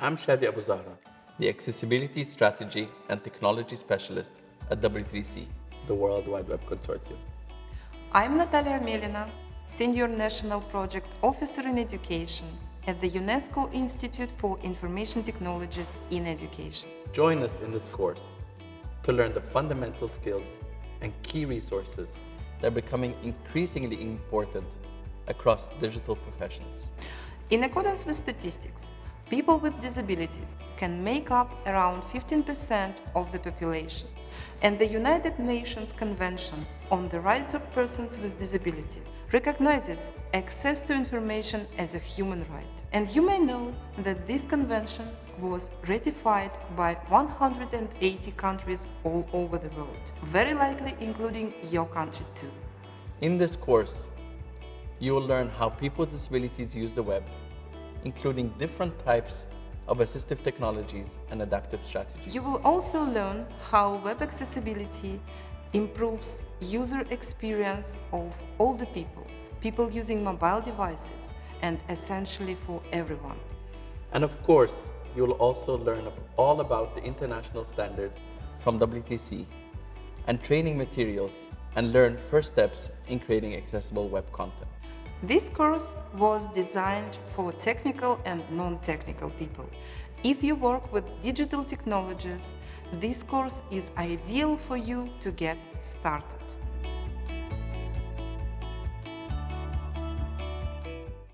I'm Shadi Abou-Zahra, the Accessibility Strategy and Technology Specialist at W3C, the World Wide Web Consortium. I'm Natalia Amelina, Senior National Project Officer in Education at the UNESCO Institute for Information Technologies in Education. Join us in this course to learn the fundamental skills and key resources that are becoming increasingly important across digital professions. In accordance with statistics, people with disabilities can make up around 15% of the population, and the United Nations Convention on the Rights of Persons with Disabilities recognizes access to information as a human right. And you may know that this convention was ratified by 180 countries all over the world, very likely including your country too. In this course, you will learn how people with disabilities use the web, including different types of assistive technologies and adaptive strategies. You will also learn how web accessibility improves user experience of older people, people using mobile devices, and essentially for everyone. And of course, you will also learn all about the international standards from W3C and training materials and learn first steps in creating accessible web content. This course was designed for technical and non-technical people. If you work with digital technologies, this course is ideal for you to get started.